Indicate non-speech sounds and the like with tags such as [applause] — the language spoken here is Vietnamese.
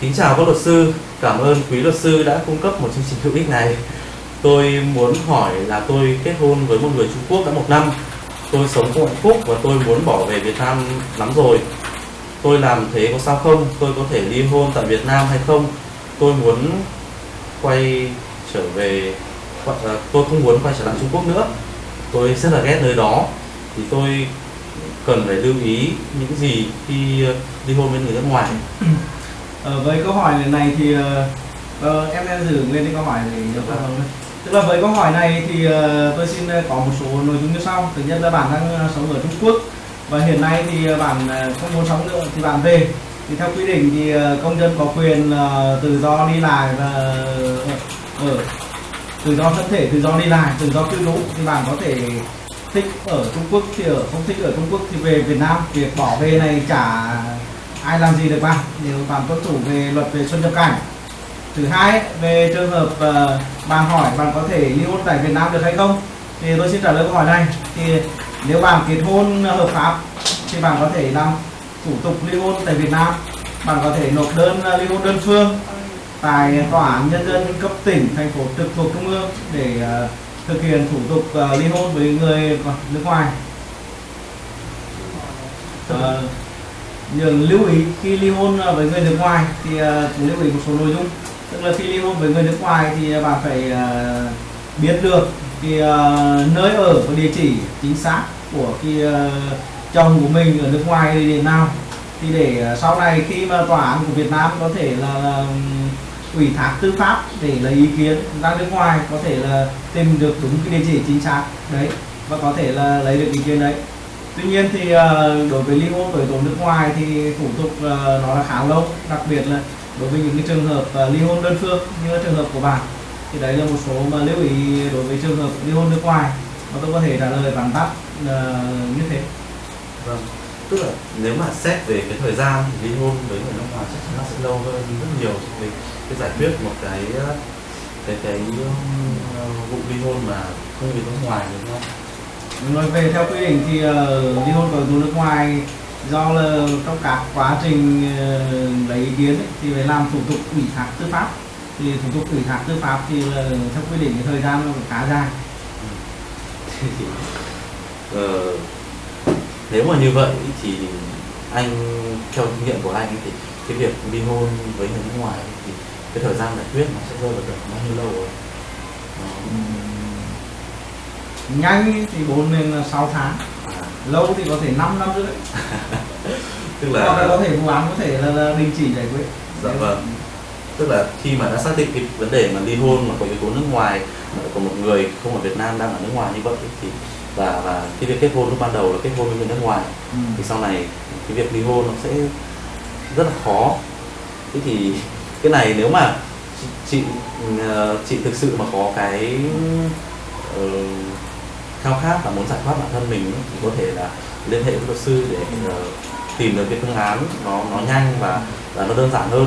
Kính chào các luật sư, cảm ơn quý luật sư đã cung cấp một chương trình hữu ích này. Tôi muốn hỏi là tôi kết hôn với một người Trung Quốc đã một năm. Tôi sống không hạnh phúc và tôi muốn bỏ về Việt Nam lắm rồi. Tôi làm thế có sao không? Tôi có thể ly hôn tại Việt Nam hay không? Tôi muốn quay trở về, à, tôi không muốn quay trở lại Trung Quốc nữa. Tôi rất là ghét nơi đó. Thì tôi cần phải lưu ý những gì khi ờ, ly hôn với người nước ngoài? Ừ. Ờ, với câu hỏi này thì uh, em em giữ nguyên cái câu hỏi để được phản hồi tức là với câu hỏi này thì uh, tôi xin có một số nội dung như sau. Thứ nhất là bạn đang sống ở Trung Quốc và hiện nay thì bạn không muốn sống nữa thì bạn về. Thì theo quy định thì công dân có quyền uh, tự do đi lại và ở tự do thân thể tự do đi lại tự do cư trú thì bạn có thể thích ở Trung Quốc thì ở không thích ở Trung Quốc thì về Việt Nam. Việc bỏ về này chả ai làm gì được bạn. Nếu bạn tuân thủ về luật về xuất nhập cảnh. Thứ hai về trường hợp uh, bạn hỏi bạn có thể ly hôn tại Việt Nam được hay không thì tôi xin trả lời câu hỏi này. Thì nếu bạn kết hôn hợp pháp thì bạn có thể làm thủ tục ly hôn tại Việt Nam. Bạn có thể nộp đơn ờ, ly hôn đơn phương tại tòa án nhân dân cấp tỉnh thành phố trực thuộc trung ương để uh, thực hiện thủ tục uh, ly hôn với người nước ngoài. Ờ, uh, những lưu ý khi ly hôn ờ, với người nước ngoài thì uh, lưu ý một số nội dung. Tức là khi ly hôn với người nước ngoài thì bạn phải uh, biết được cái uh, nơi ở và địa chỉ chính xác của cái uh, chồng của mình ở nước ngoài thì điểm nào. Thì để uh, sau này khi mà tòa án của Việt Nam có thể là, là ủy thác tư pháp để lấy ý kiến ra nước ngoài, có thể là tìm được đúng cái địa chỉ chính xác, đấy, và có thể là lấy được ý kiến đấy. Tuy nhiên thì ờ, đối với ly hôn với tố nước ngoài thì thủ tục ờ, nó là khá lâu, đặc biệt là đối với những cái trường hợp ờ, ly hôn đơn phương như là trường hợp của bạn, thì đấy là một số mà lưu ý đối với trường hợp ly hôn nước ngoài, mà tôi có thể trả lời bằng tắt như thế. Vâng tức là nếu mà xét về cái thời gian thì ly hôn với người nước ngoài chắc chắn nó sẽ lâu hơn rất nhiều. Về cái giải quyết một cái cái cái uh, vụ ly hôn mà không bị nước ngoài đúng không? Nói về theo quy định thì uh, ly hôn với người nước ngoài do là trong các quá trình uh, lấy ý kiến ấy, thì phải làm thủ tục ủy thác tư pháp. Thì thủ tục ủy thác tư pháp thì là theo quy định cái thời gian nó khá dài. [laughs] Ờ, nếu mà như vậy thì anh theo kinh nghiệm của anh thì cái việc ly hôn với người nước ngoài thì cái thời gian giải quyết nó sẽ rơi vào được bao nhiêu lâu rồi? Nó... nhanh thì 4 đến 6 tháng. À. lâu thì có thể 5 năm rưỡi. [laughs] Tức là là có thể vụ án có thể là, là đình chỉ giải quyết. Dạ vâng. Tức là khi mà đã xác định cái vấn đề mà ly hôn mà có yếu tố nước ngoài mà có một người không ở Việt Nam đang ở nước ngoài như vậy thì và và cái việc kết hôn lúc ban đầu là kết hôn với người nước ngoài. Ừ. thì sau này cái việc ly hôn nó sẽ rất là khó. Thế thì cái này nếu mà chị ờ, chị thực sự mà có cái uh, khao khát và muốn giải thoát bản thân mình thì có thể là liên hệ với luật sư để uh, tìm được cái phương án nó nó nhanh và và nó đơn giản hơn